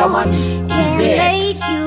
Iradaman Can't make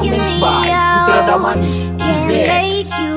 Performance by out Iradaman Can't Index.